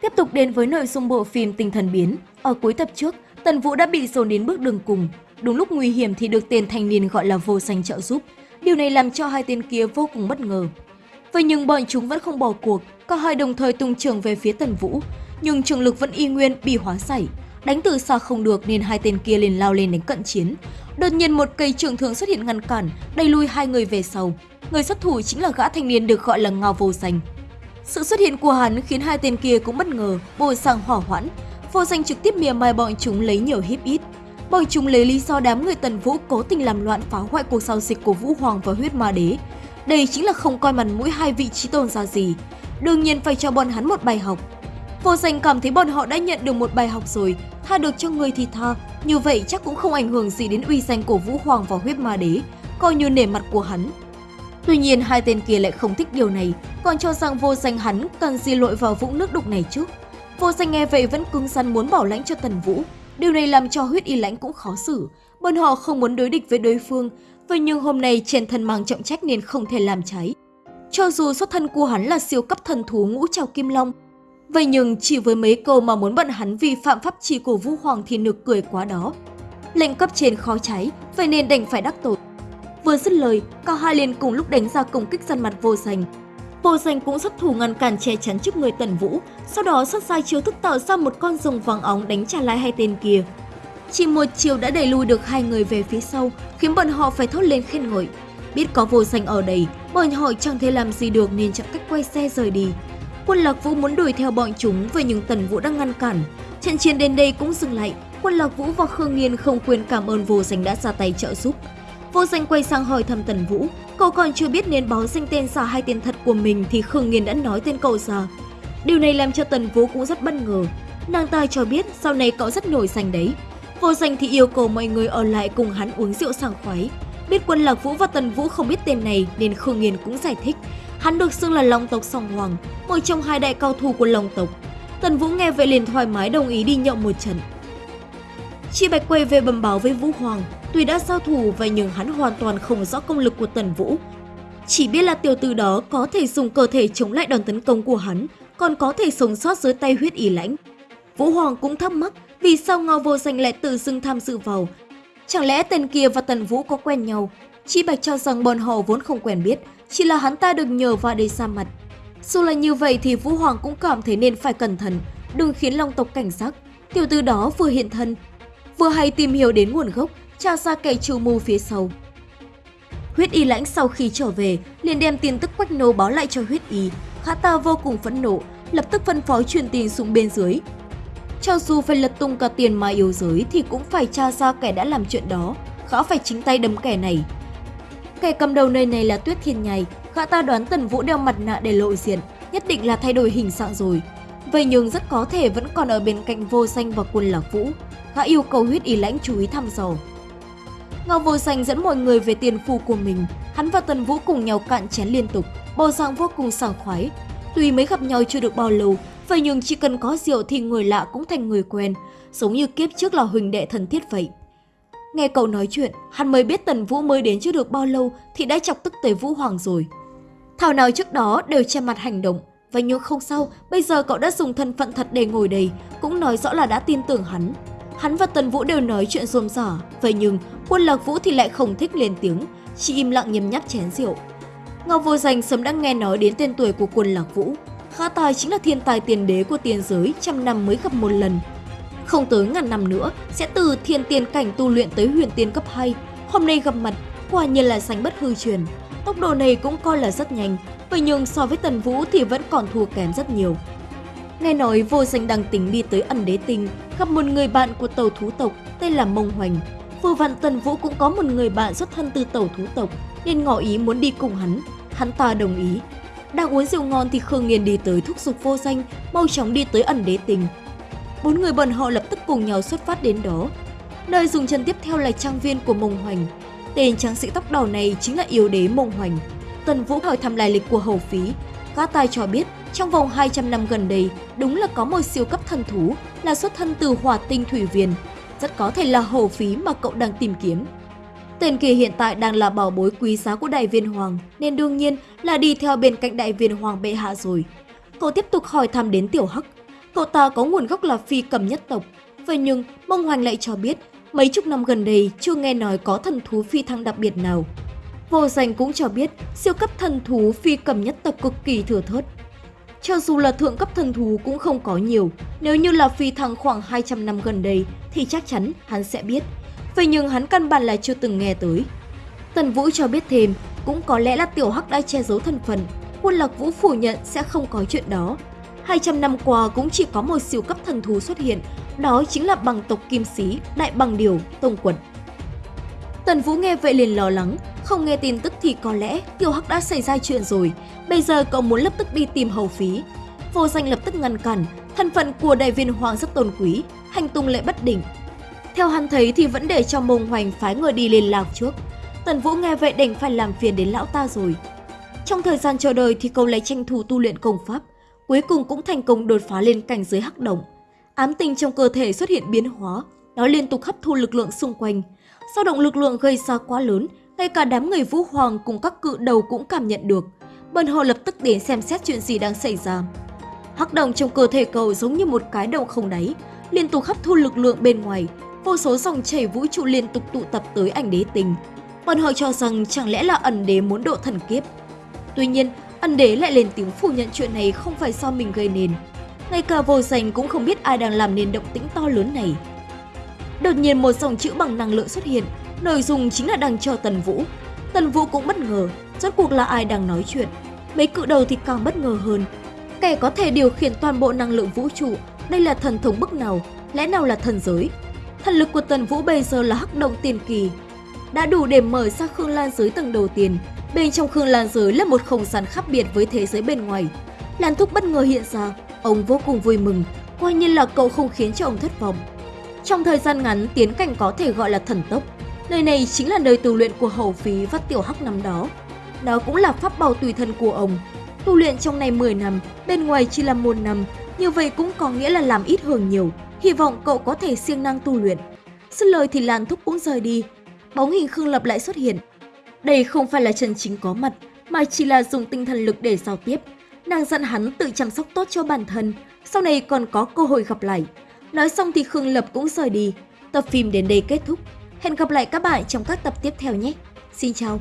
Tiếp tục đến với nội dung bộ phim Tinh thần biến. Ở cuối tập trước, Tần Vũ đã bị dồn đến bước đường cùng. Đúng lúc nguy hiểm thì được tên thanh niên gọi là vô danh trợ giúp. Điều này làm cho hai tên kia vô cùng bất ngờ. Vậy nhưng bọn chúng vẫn không bỏ cuộc, cả hai đồng thời tung trường về phía Tần Vũ. Nhưng trường lực vẫn y nguyên bị hóa giải. Đánh từ xa không được nên hai tên kia liền lao lên đánh cận chiến. Đột nhiên một cây trường thường xuất hiện ngăn cản, đẩy lui hai người về sau. Người xuất thủ chính là gã thanh niên được gọi là Ngao Vô Danh. Sự xuất hiện của hắn khiến hai tên kia cũng bất ngờ, bồi sang hỏa hoãn. Vô Danh trực tiếp mỉa mai bọn chúng lấy nhiều hiếp ít. Bọn chúng lấy lý do đám người Tần Vũ cố tình làm loạn phá hoại cuộc giao dịch của Vũ Hoàng và huyết ma đế. Đây chính là không coi mặt mũi hai vị trí tôn ra gì. Đương nhiên phải cho bọn hắn một bài học. Vô Danh cảm thấy bọn họ đã nhận được một bài học rồi, tha được cho người thì tha. Như vậy chắc cũng không ảnh hưởng gì đến uy danh của Vũ Hoàng và huyết ma đế, coi như nể mặt của hắn. Tuy nhiên hai tên kia lại không thích điều này, còn cho rằng vô danh hắn cần gì lội vào vũng nước đục này chứ. Vô danh nghe vậy vẫn cứng rắn muốn bảo lãnh cho Tần Vũ. Điều này làm cho huyết y lãnh cũng khó xử. Bọn họ không muốn đối địch với đối phương, vậy nhưng hôm nay trên thân mang trọng trách nên không thể làm trái. Cho dù xuất thân của hắn là siêu cấp thần thú ngũ trào kim long, vậy nhưng chỉ với mấy câu mà muốn bọn hắn vi phạm pháp chỉ của Vũ Hoàng thì nực cười quá đó. Lệnh cấp trên khó cháy, vậy nên đành phải đắc tội. Vừa dứt lời, cả hai liền cùng lúc đánh ra công kích săn mặt vô danh. Vô danh cũng xuất thủ ngăn cản che chắn trước người Tần Vũ, sau đó xuất sai chiêu thức tạo ra một con rồng vàng óng đánh trả lại hai tên kia. Chỉ một chiều đã đẩy lùi được hai người về phía sau, khiến bọn họ phải thốt lên khen ngợi. Biết có vô danh ở đây, bọn họ chẳng thể làm gì được nên chọn cách quay xe rời đi. Quân Lạc Vũ muốn đuổi theo bọn chúng, vậy nhưng Tần Vũ đang ngăn cản. Trận chiến đến đây cũng dừng lại, Quân Lạc Vũ và Khương Nghiên không quên cảm ơn vô danh đã ra tay trợ giúp. Vô danh quay sang hỏi thăm Tần Vũ, cậu còn chưa biết nên báo danh tên giả hay tên thật của mình thì Khương Nghiên đã nói tên cậu giờ. Điều này làm cho Tần Vũ cũng rất bất ngờ. Nàng ta cho biết sau này cậu rất nổi danh đấy. Vô danh thì yêu cầu mọi người ở lại cùng hắn uống rượu sảng khoái. Biết quân Lạc Vũ và Tần Vũ không biết tên này nên Khương Nghiên cũng giải thích. Hắn được xưng là Long tộc Song Hoàng, một trong hai đại cao thủ của Long tộc. Tần Vũ nghe vậy liền thoải mái đồng ý đi nhậu một trận. Chị Bạch quay về bẩm báo với Vũ Hoàng, tuy đã giao thủ vậy nhưng hắn hoàn toàn không rõ công lực của Tần Vũ. Chỉ biết là tiểu tử đó có thể dùng cơ thể chống lại đòn tấn công của hắn, còn có thể sống sót dưới tay huyết ý lãnh. Vũ Hoàng cũng thắc mắc vì sao Ngao Vô Danh lại tự dưng tham dự vào. Chẳng lẽ tên kia và Tần Vũ có quen nhau? chi Bạch cho rằng bọn họ vốn không quen biết, chỉ là hắn ta được nhờ vào để xa mặt. Dù là như vậy thì Vũ Hoàng cũng cảm thấy nên phải cẩn thận, đừng khiến Long tộc cảnh giác. Tiểu tử đó vừa hiện thân, vừa hay tìm hiểu đến nguồn gốc, tra ra kẻ trù mưu phía sau. Huyết y lãnh sau khi trở về, liền đem tin tức quách nô báo lại cho huyết y. Khá ta vô cùng phẫn nộ, lập tức phân phó truyền tin xuống bên dưới. Cho dù phải lật tung cả tiền mà yếu giới thì cũng phải tra ra kẻ đã làm chuyện đó, khá phải chính tay đấm kẻ này. Kẻ cầm đầu nơi này là Tuyết Thiên Nhai, khá ta đoán Tần Vũ đeo mặt nạ để lộ diện, nhất định là thay đổi hình dạng rồi. Vậy nhưng rất có thể vẫn còn ở bên cạnh vô xanh và quân lạc vũ. khá yêu cầu huyết y lãnh chú ý thăm dò. Ngao vô danh dẫn mọi người về tiền phu của mình. Hắn và Tần Vũ cùng nhau cạn chén liên tục, bầu dạng vô cùng sảng khoái. Tuy mới gặp nhau chưa được bao lâu, vậy nhưng chỉ cần có rượu thì người lạ cũng thành người quen, giống như kiếp trước là huỳnh đệ thân thiết vậy. Nghe cậu nói chuyện, hắn mới biết Tần Vũ mới đến chưa được bao lâu thì đã chọc tức tới Vũ Hoàng rồi. Thảo nào trước đó đều che mặt hành động, vậy nhưng không sao, bây giờ cậu đã dùng thân phận thật để ngồi đây, cũng nói rõ là đã tin tưởng hắn. Hắn và Tần Vũ đều nói chuyện rôm rả, vậy nhưng quân Lạc Vũ thì lại không thích lên tiếng, chỉ im lặng nhấm nháp chén rượu. Ngọc Vô Danh sớm đã nghe nói đến tên tuổi của quân Lạc Vũ. Khá tài chính là thiên tài tiền đế của tiền giới, trăm năm mới gặp một lần. Không tới ngàn năm nữa, sẽ từ thiên tiền cảnh tu luyện tới huyền tiên cấp 2. Hôm nay gặp mặt, quả nhiên là sánh bất hư truyền. Tốc độ này cũng coi là rất nhanh, vậy nhưng so với Tần Vũ thì vẫn còn thua kém rất nhiều. Nghe nói vô danh đang tính đi tới ẩn đế tinh, gặp một người bạn của tàu thú tộc tên là Mông Hoành. Vừa vặn Tần Vũ cũng có một người bạn xuất thân từ tàu thú tộc, nên ngỏ ý muốn đi cùng hắn. Hắn ta đồng ý. Đang uống rượu ngon thì Khương Nghiên đi tới thúc giục vô danh, mau chóng đi tới ẩn đế tinh. Bốn người bọn họ lập tức cùng nhau xuất phát đến đó. Nơi dùng chân tiếp theo là trang viên của Mông Hoành. Tên tráng sĩ tóc đỏ này chính là yếu đế Mông Hoành. Tần Vũ hỏi thăm lai lịch của hầu phí. Katai cho biết trong vòng 200 năm gần đây, đúng là có một siêu cấp thần thú là xuất thân từ hỏa tinh thủy viên. Rất có thể là hầu phí mà cậu đang tìm kiếm. Tên kia hiện tại đang là bảo bối quý giá của đại viên hoàng, nên đương nhiên là đi theo bên cạnh đại viên hoàng bệ hạ rồi. Cậu tiếp tục hỏi thăm đến tiểu hắc. cậu ta có nguồn gốc là phi cầm nhất tộc. Vậy nhưng, Mông Hoành lại cho biết, mấy chục năm gần đây chưa nghe nói có thần thú phi thăng đặc biệt nào. Vô danh cũng cho biết, siêu cấp thần thú phi cầm nhất tộc cực kỳ thừa thớt. Cho dù là thượng cấp thần thú cũng không có nhiều, nếu như là phi thăng khoảng 200 năm gần đây thì chắc chắn hắn sẽ biết. Vậy nhưng hắn căn bản là chưa từng nghe tới. Tần Vũ cho biết thêm, cũng có lẽ là Tiểu Hắc đã che giấu thân phận. Quân Lạc Vũ phủ nhận sẽ không có chuyện đó. 200 năm qua cũng chỉ có một siêu cấp thần thú xuất hiện, đó chính là bằng tộc Kim Sĩ, Đại Bằng Điều, Tông Quật. Tần Vũ nghe vậy liền lo lắng, không nghe tin tức thì có lẽ Tiểu Hắc đã xảy ra chuyện rồi, bây giờ cậu muốn lập tức đi tìm hầu phí. Vô danh lập tức ngăn cản, thân phận của đại viên hoàng rất tôn quý, hành tung lại bất định. Theo hắn thấy thì vẫn để cho mông hoành phái người đi liên lạc trước. Tần Vũ nghe vậy đành phải làm phiền đến lão ta rồi. Trong thời gian chờ đợi thì cậu lấy tranh thủ tu luyện công pháp, cuối cùng cũng thành công đột phá lên cảnh giới hắc động. Ám tinh trong cơ thể xuất hiện biến hóa, nó liên tục hấp thu lực lượng xung quanh. Sau động lực lượng gây ra quá lớn, ngay cả đám người vũ hoàng cùng các cự đầu cũng cảm nhận được. Bọn họ lập tức đến xem xét chuyện gì đang xảy ra. Hắc động trong cơ thể cầu giống như một cái động không đáy, liên tục hấp thu lực lượng bên ngoài, vô số dòng chảy vũ trụ liên tục tụ tập tới ảnh đế tình. Bọn họ cho rằng chẳng lẽ là ẩn đế muốn độ thần kiếp. Tuy nhiên, ẩn đế lại lên tiếng phủ nhận chuyện này không phải do mình gây nên. Ngay cả vô danh cũng không biết ai đang làm nên động tĩnh to lớn này. Đột nhiên một dòng chữ bằng năng lượng xuất hiện, nội dung chính là đang cho Tần Vũ. Tần Vũ cũng bất ngờ, rốt cuộc là ai đang nói chuyện. Mấy cự đầu thì càng bất ngờ hơn. Kẻ có thể điều khiển toàn bộ năng lượng vũ trụ, đây là thần thống bức nào, lẽ nào là thần giới? Thần lực của Tần Vũ bây giờ là hắc động tiền kỳ, đã đủ để mở ra Khương Lan giới tầng đầu tiên. Bên trong Khương Lan giới là một không gian khác biệt với thế giới bên ngoài. Lan Thúc bất ngờ hiện ra, ông vô cùng vui mừng, coi như là cậu không khiến cho ông thất vọng. Trong thời gian ngắn, tiến cảnh có thể gọi là thần tốc. Nơi này chính là nơi tu luyện của Hầu Phí và Tiểu Hắc năm đó. Đó cũng là pháp bảo tùy thân của ông. Tu luyện trong này 10 năm, bên ngoài chỉ là một năm, như vậy cũng có nghĩa là làm ít hưởng nhiều. Hy vọng cậu có thể siêng năng tu luyện. Xin lời thì Lan Thúc cũng rời đi, bóng hình Khương Lập lại xuất hiện. Đây không phải là chân chính có mặt, mà chỉ là dùng tinh thần lực để giao tiếp. Nàng dặn hắn tự chăm sóc tốt cho bản thân, sau này còn có cơ hội gặp lại. Nói xong thì Khương Lập cũng rời đi. Tập phim đến đây kết thúc. Hẹn gặp lại các bạn trong các tập tiếp theo nhé. Xin chào!